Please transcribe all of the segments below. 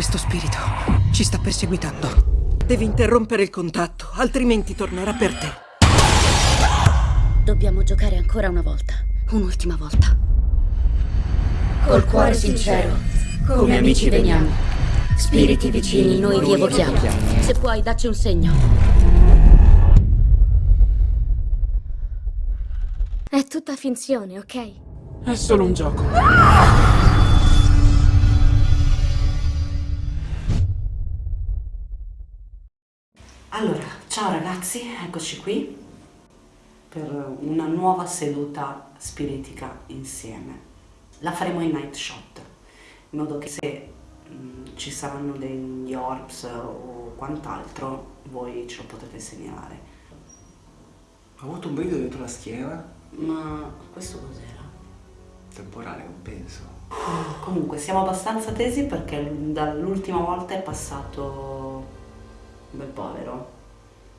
Questo spirito ci sta perseguitando. Devi interrompere il contatto, altrimenti tornerà per te. Dobbiamo giocare ancora una volta. Un'ultima volta. Col cuore sincero, come amici veniamo. Spiriti vicini, noi vi evochiamo. Se puoi, dacci un segno. È tutta finzione, ok? È solo un gioco. Allora, ciao ragazzi, eccoci qui per una nuova seduta spiritica insieme. La faremo in night shot, in modo che se mh, ci saranno degli orbs o quant'altro, voi ce lo potete segnalare. Ho avuto un brivido dentro la schiena, Ma questo cos'era? temporale, non penso. Comunque, siamo abbastanza tesi perché dall'ultima volta è passato bel povero.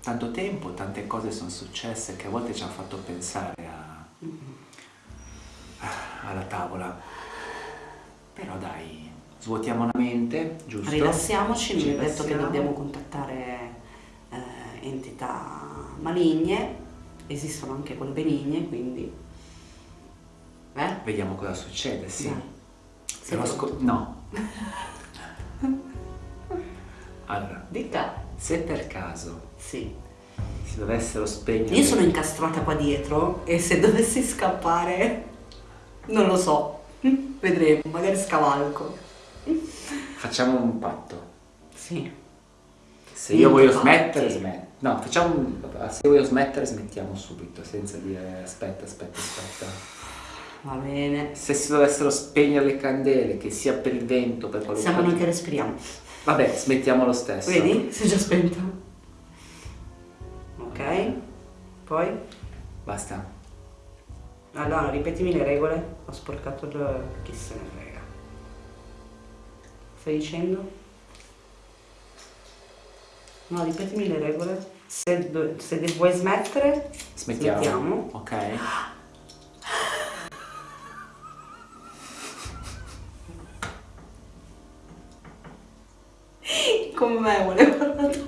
Tanto tempo, tante cose sono successe che a volte ci hanno fatto pensare a... alla tavola. Però dai, svuotiamo la mente, giusto? Rilassiamoci, Ci è detto che dobbiamo contattare eh, entità maligne, esistono anche quelle benigne, quindi... Eh? Vediamo cosa succede, sì. Dai. Però no. allora, Dica. Se per caso Sì. si dovessero spegnere... Io sono incastrata qua dietro e se dovessi scappare, non lo so, vedremo, magari scavalco. Facciamo un patto. Sì. Se io voglio fatti. smettere, smetto. No, facciamo un... Se voglio smettere, smettiamo subito, senza dire aspetta, aspetta, aspetta. Va bene. Se si dovessero spegnere le candele, che sia per il vento, per qualunque Siamo noi che respiriamo. Vabbè, smettiamo lo stesso. Vedi? Si è già spenta. Ok. Poi? Basta. Allora, ripetimi le regole. Ho sporcato il... chi se ne frega. Stai dicendo? No, ripetimi le regole. Se, se vuoi smettere, Smettiamo. Smettiamo. Ok. con me volevo parlare.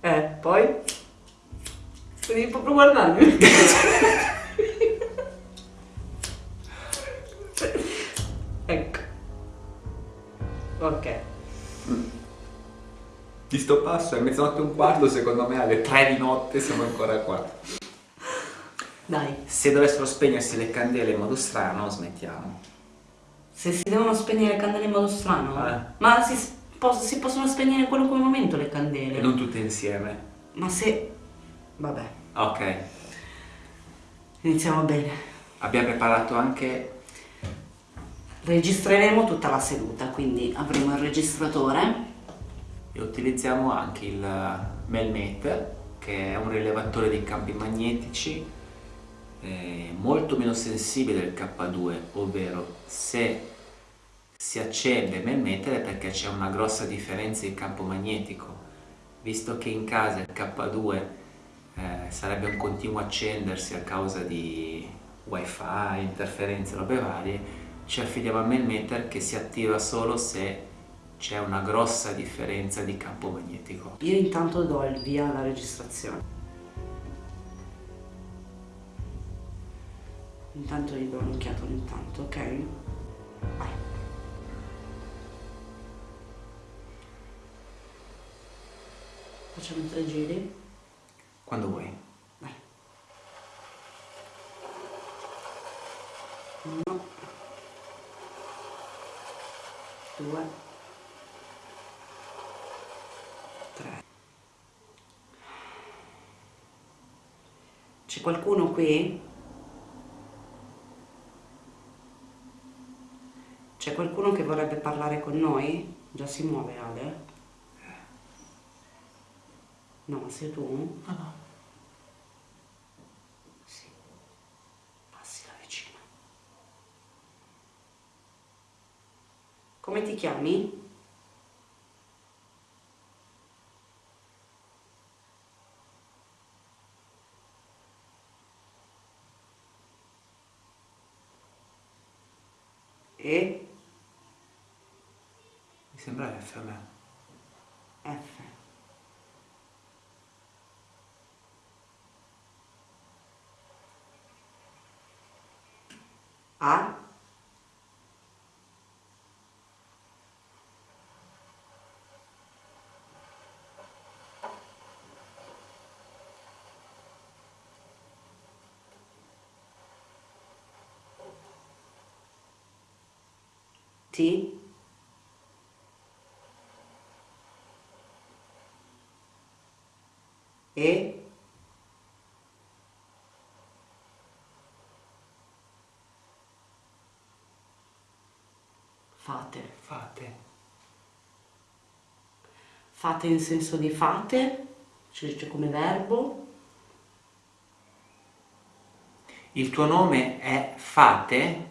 Eh, poi? Devi proprio guardarmi. ecco. Ok. Di sto passo è mezzanotte e un quarto, secondo me alle tre di notte siamo ancora qua. Dai, Se dovessero spegnersi le candele in modo strano, smettiamo. Se si devono spegnere le candele in modo strano, Eh. ma si, pos- si possono spegnere in qualunque momento le candele. E non tutte insieme. Ma se... Vabbè, Ok. iniziamo bene. Abbiamo preparato anche... Registreremo tutta la seduta, quindi avremo il registratore. E utilizziamo anche il Melmet, che è un rilevatore di campi magnetici eh, molto meno sensibile del K2, ovvero se si accende Melmeter è perché c'è una grossa differenza di campo magnetico, visto che in casa il K2 eh, sarebbe un continuo accendersi a causa di wifi, interferenze, robe varie, ci affidiamo al Melmeter che si attiva solo se c'è una grossa differenza di campo magnetico. Io intanto do il via alla registrazione. Intanto gli do un'occhiata ogni tanto, ok? Vai. Facciamo tre giri. Quando vuoi. Vai. Uno. Due. Tre. C'è qualcuno qui? C'è qualcuno che vorrebbe parlare con noi? Già si muove Ale? No, sei tu? No, no. Sì. Passi la vicina. Come ti chiami? E, Mi sembra F a me. F. A, T, E, fate. Fate. Fate in senso di fate, ci dice come verbo. Il tuo nome è Fate?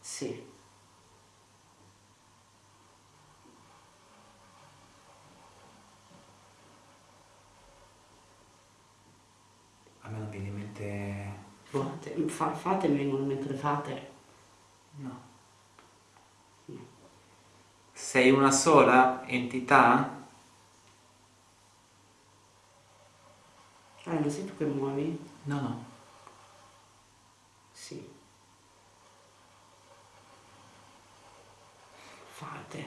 Sì. A me non viene in mente... Fate, fa- fate mi vengono le fate. No. Sei una sola entità? Ah, non sei tu che muovi? No, no. Sì. Fate.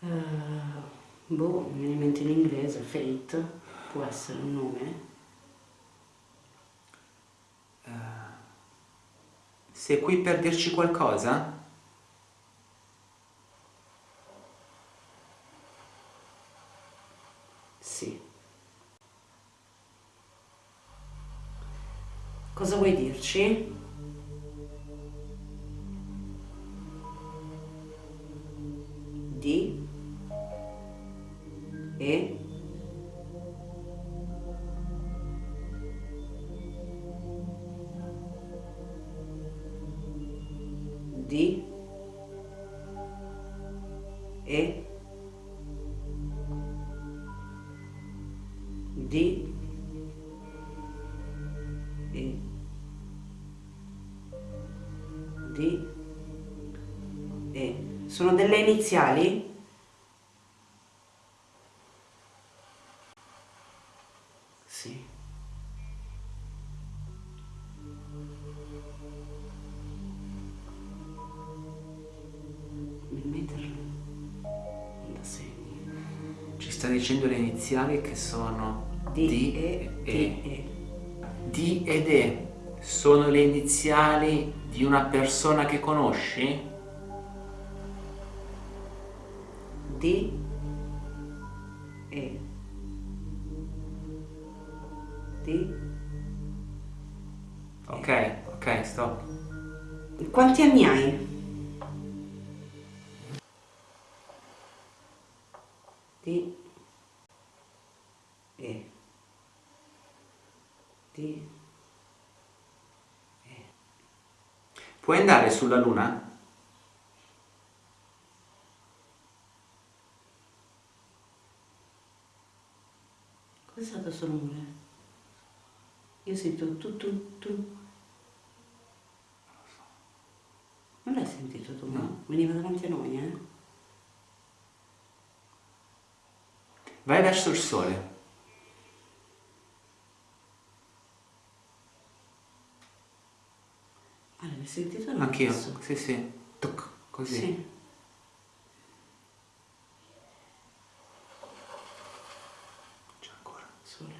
Eh, boh, mi viene in mente in inglese, fate, può essere un nome. Sei qui per dirci qualcosa? Sì. Cosa vuoi dirci? Di e di e di e sono delle iniziali? Sta dicendo le iniziali che sono Di D e e e. D ed E sono le iniziali di una persona che conosci? di e di Ok, ok, stop. quanti anni hai? Di Puoi andare sulla luna? cos'è stato questo rumore? io sento tu tu tu non l'hai sentito tu? No. veniva davanti a noi eh? Vai verso il sole. ah l'hai sentito no? Anch'io. Sì, sì. Tuc, così. Sì. C'è ancora. Sole.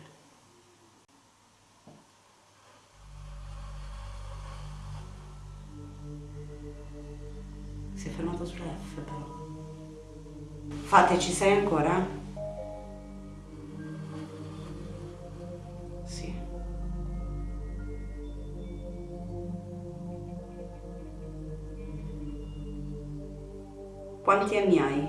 Si è fermato sulla F però. Fate, ci sei ancora? Quanti anni hai?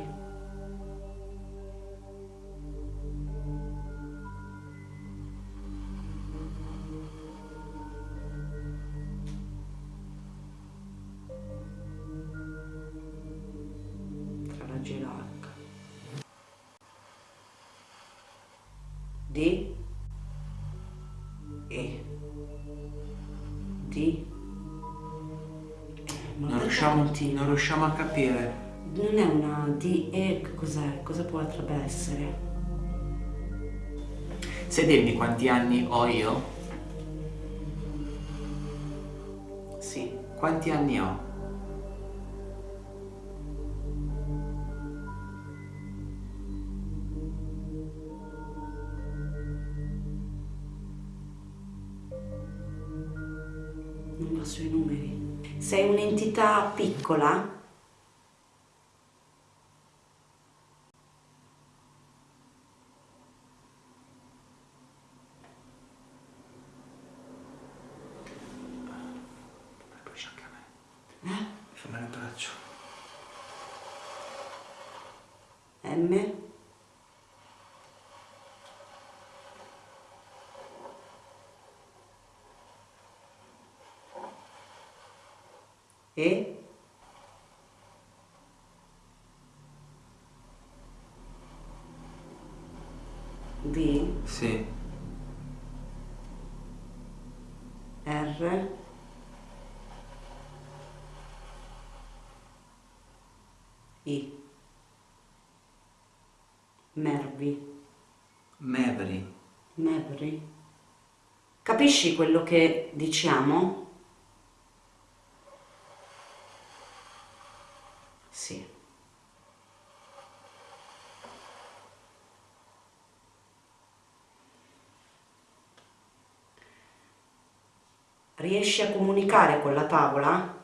Tra la G la H. D E D E. Ma Non riusciamo, non riusciamo a capire. Non è una D E, cos'è? Cosa potrebbe essere? Sai dirmi quanti anni ho io? Sì. Quanti anni ho? Non va sui numeri. Sei un'entità piccola? Brucia anche a me. Eh? Mi fa male il braccio. M? E? D? Sì. R? I? Mervi? Maverick. Mavri? Capisci quello che diciamo? Sì. Riesci a comunicare con la tavola?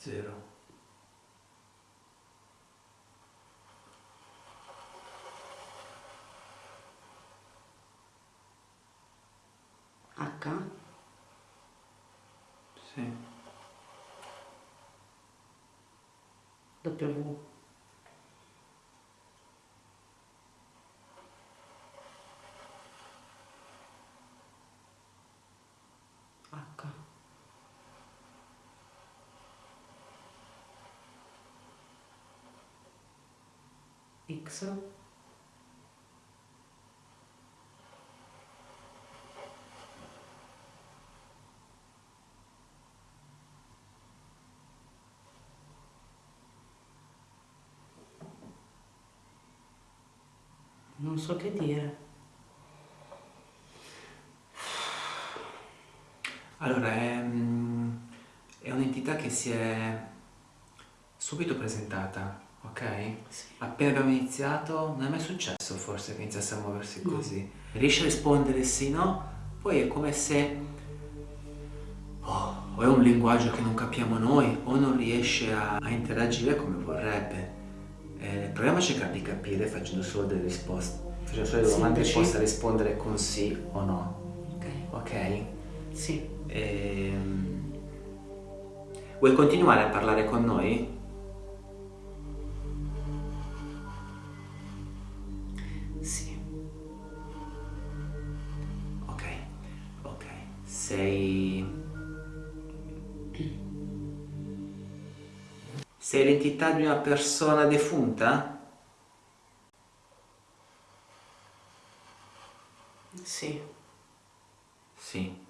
zero. H? Sì. W. Non so che dire. Allora, è, mm, è un'entità che si è subito presentata, ok? Sì. Appena abbiamo iniziato, non è mai successo forse che iniziasse a muoversi No. così. Riesce a rispondere sì, no? Poi è come se oh, o è un linguaggio che non capiamo noi o non riesce a, a interagire come vorrebbe. Eh, proviamo a cercare di capire facendo solo delle risposte, facendo solo delle domande che possa rispondere con sì o no, Ok. ok? Sì. Ehm, Vuoi continuare a parlare con noi? Di una persona defunta? Sì. Sì.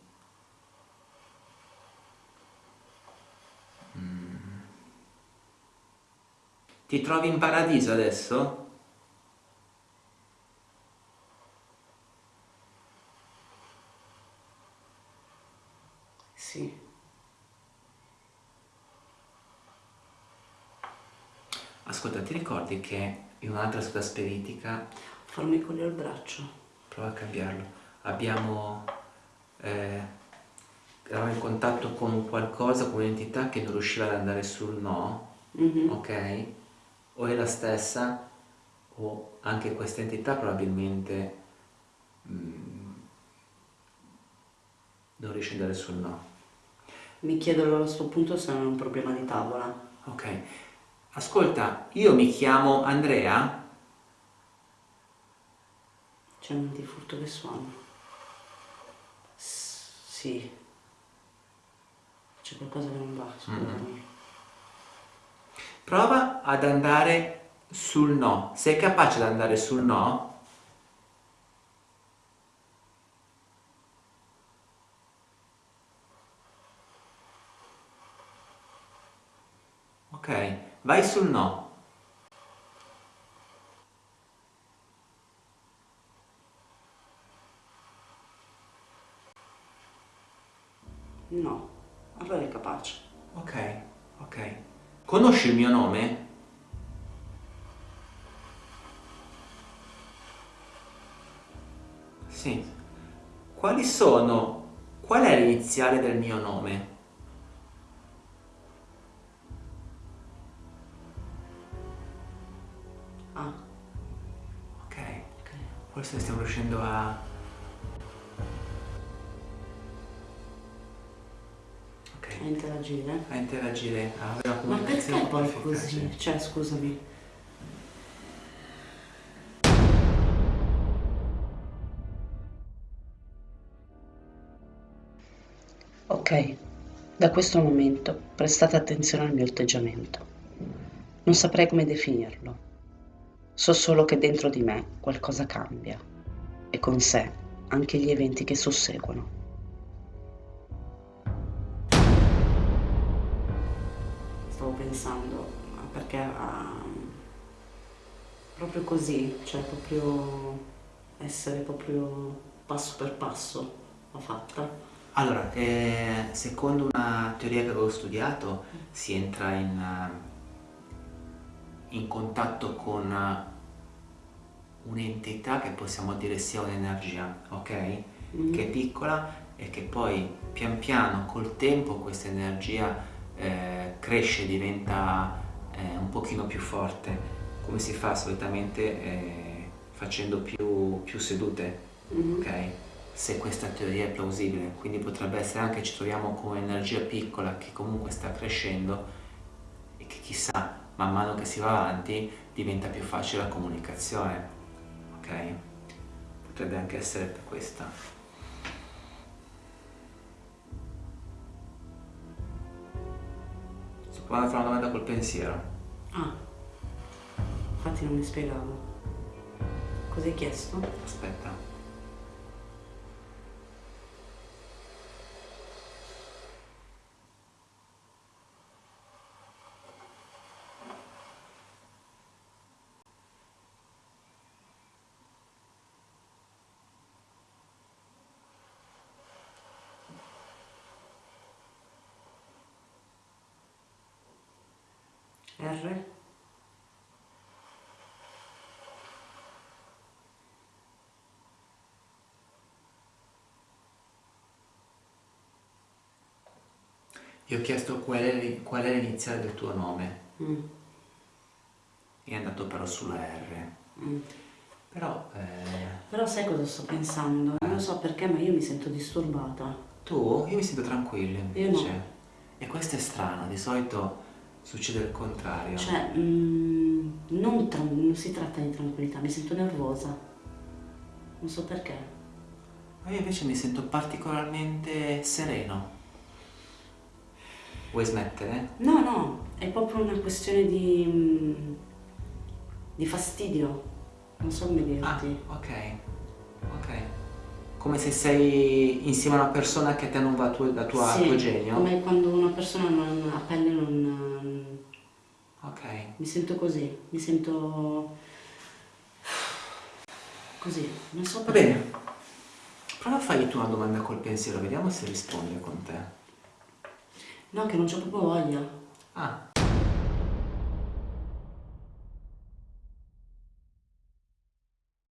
Mm. Ti trovi in paradiso adesso? Sì. Ascolta, ti ricordi che in un'altra seduta spiritica, Formicolio al braccio. prova a cambiarlo, abbiamo... Eh, eravamo in contatto con un qualcosa, con un'entità che non riusciva ad andare sul no, Mhm. ok? O è la stessa, o anche questa entità probabilmente mm, non riesce ad andare sul no. Mi chiedo allora a questo punto se non è un problema di tavola. Ok. Ascolta, io mi chiamo Andrea. C'è un di furto che suona. S- sì. C'è qualcosa che non va, scusami. Prova ad andare sul no. Sei capace di andare sul no? Ok, vai sul no. No. Allora è capace. Ok, ok. Conosci il mio nome? Sì. Quali sono? Qual è l'iniziale del mio nome? Forse stiamo riuscendo a... Ok, A interagire. a interagire, a avere una Ma comunicazione perché un po' poi efficace. così? Cioè, scusami. Ok, da questo momento prestate attenzione al mio atteggiamento. Non saprei come definirlo. So solo che dentro di me qualcosa cambia e con sé anche gli eventi che susseguono. Stavo pensando, perché ah, proprio così, cioè proprio essere proprio passo per passo l'ha fatta. Allora, eh, secondo una teoria che avevo studiato, si entra in, eh, in contatto con eh, un'entità che possiamo dire sia un'energia, ok? Mm. Che è piccola e che poi pian piano col tempo questa energia eh, cresce, diventa eh, un pochino più forte, come si fa solitamente eh, facendo più, più sedute, Mhm. ok? Se questa teoria è plausibile, quindi potrebbe essere anche ci troviamo con un'energia piccola che comunque sta crescendo e che chissà, man mano che si va avanti diventa più facile la comunicazione, ok? Potrebbe anche essere per questa. Sto provando a fare una domanda col pensiero. Ah, infatti non mi spiegavo. Cosa hai chiesto? Aspetta. R? Io ho chiesto qual è, l'iniziale del tuo nome Mm, è andato però sulla R. mm. Però eh, Però sai cosa sto pensando? Non lo so perché, ma io mi sento disturbata. tu, io mi sento tranquillo Io invece. no. E questo è strano, di solito succede il contrario. Cioè, mm, non, non si tratta di tranquillità, mi sento nervosa. Non so perché. Ma io invece mi sento particolarmente sereno. Vuoi smettere? No, no, è proprio una questione di, mm, di fastidio. Non so come Ah, dirti. ok. Ok. Come se sei insieme a una persona che a te non va tu- da tua, Sì, tuo genio? come quando una persona non, a pelle non... Ok. Mi sento così, mi sento... Così, non so Va perché. bene. Prova a fargli tu una domanda col pensiero, vediamo se risponde con te. No, che non c'ho proprio voglia. Ah,